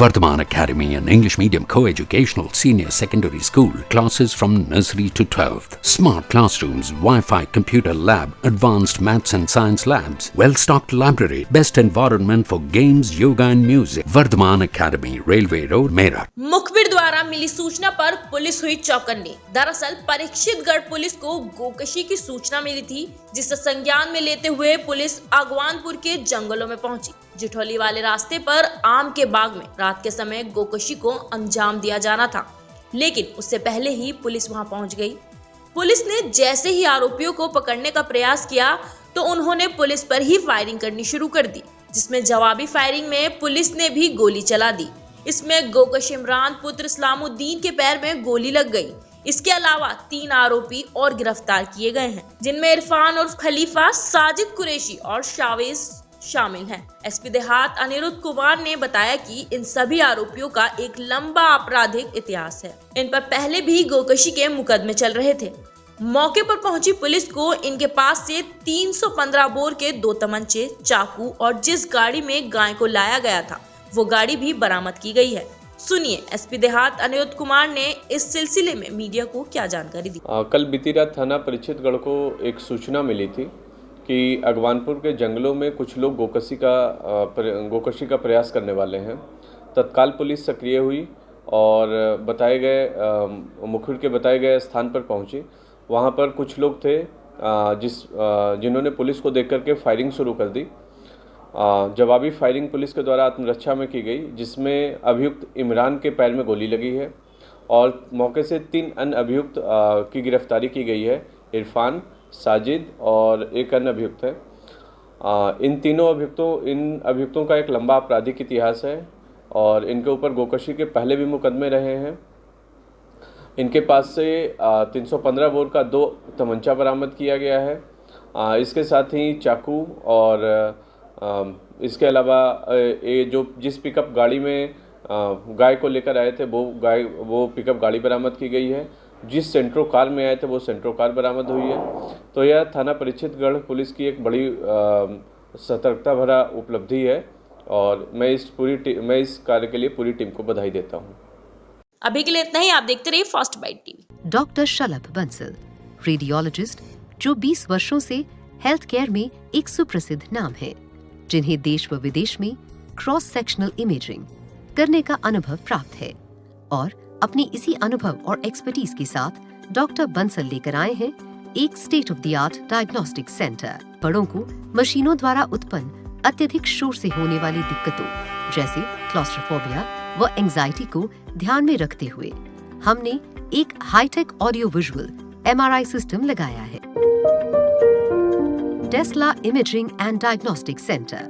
Vardhaman Academy, an English medium co-educational senior secondary school, classes from nursery to 12th. Smart classrooms, Wi-Fi computer lab, advanced maths and science labs, well-stocked library, best environment for games, yoga and music. Vardhaman Academy, Railway Road, Meerut. मुखबिर द्वारा मिली सूचना पर police हुई चौकन्नी दरअसल Parikshitgarh police को गोकशी की सूचना मिली थी जिसे संज्ञान में लेते हुए पुलिस आगवानपुर के जंगलों में पहुँची जिठौली वाले रास्ते पर आम के बाग में रात के समय गोकशी को अंजाम दिया जाना था। लेकिन उससे पहले ही पुलिस वहाँ पहुँच गई। पुलिस ने जैसे ही आरोपियों को पकड़ने का प्रयास किया तो उन्होंने पुलिस पर ही फायरिंग करनी शुरू कर दी, जिसमें जवाबी फायरिंग में पुलिस ने भी गोली चला दी। इसमें गोकश इमरान, पुत्र इस्लामुद्दीन के पैर में गोली लग गई। इसके अलावा तीन आरोपी और गिरफ़्तार किए गए हैं, जिनमें इरफान और खलीफा, साजिद कुरेशी और शावेज शामिल हैं। एसपी देहात अनिरुद्ध कुमार ने बताया कि इन सभी आरोपियों का एक लंबा आपराधिक इतिहास है। इन पर पहले भी गोकशी के मुकदमे चल रहे थे। मौके पर पहुँची पुलिस को इनके पास से 315 बोर के दो तमंचे चाकू और जिस गाड़ी में गाय को लाया गया था वो गाड़ी भी बरामद की गई है। सुनिए एसपी देहात अनिरुद्ध कुमार ने इस सिलसिले में मीडिया को क्या जानकारी दी। आ, कल बीती रात थाना परिचितगढ़ को एक सूचना मिली थी कि अगवानपुर के जंगलों में कुछ लोग गोकशी का गोकशी का प्रयास करने वाले हैं। तत्काल पुलिस सक्रिय हुई और बताए गए मुखबिर के बताए गए स्थान पर पहुँची। वहाँ पर कुछ लोग थे जिस जिन्होंने पुलिस को देख करके फायरिंग शुरू कर दी। जवाबी फायरिंग पुलिस के द्वारा आत्मरक्षा में की गई, जिसमें अभियुक्त इमरान के पैर में गोली लगी है और मौके से तीन अन्य अभियुक्त की गिरफ्तारी की गई है। इरफान साजिद और एक अन्य अभियुक्त है। आ, इन तीनों अभियुक्तों इन अभियुक्तों का एक लंबा आपराधिक इतिहास है और इनके ऊपर गोकशी के पहले भी मुकदमे रहे हैं। इनके पास से सौ पंद्रह बोर का दो तमंचा बरामद किया गया है। आ, इसके साथ ही चाकू और आ, इसके अलावा ये जो जिस पिकअप गाड़ी में गाय को लेकर आए थे वो गाय वो पिकअप गाड़ी बरामद की गई है। जिस सेंट्रो कार में आए थे वो सेंट्रो कार बरामद हुई है। तो यह थाना परिचितगढ़ पुलिस की एक बड़ी सतर्कता भरा उपलब्धि है और मैं इस पूरी मैं इस कार्य के लिए पूरी टीम को बधाई देता हूँ। अभी के लिए इतना ही आप देखते रहिए first bite TV doctor Shalabh Bansal radiologist जो 20 वर्षों से हेल्थ केयर में एक सुप्रसिद्ध नाम है जिन्हें देश व विदेश में क्रॉस सेक्शनल इमेजिंग करने का अनुभव प्राप्त है और अपनी इसी अनुभव और एक्सपर्टीज के साथ डॉक्टर बंसल लेकर आए हैं एक state of the art diagnostic centre बड़ों को मशीनों द्वारा उत्पन्न अत्यधिक शोर से होने वाली दिक्कतों, जैसे क्लॉस्ट्रोफोबिया व एंजाइटी को ध्यान में रखते हुए, हमने एक hitech audio visual MRI system लगाया है। Tesla imaging and diagnostic centre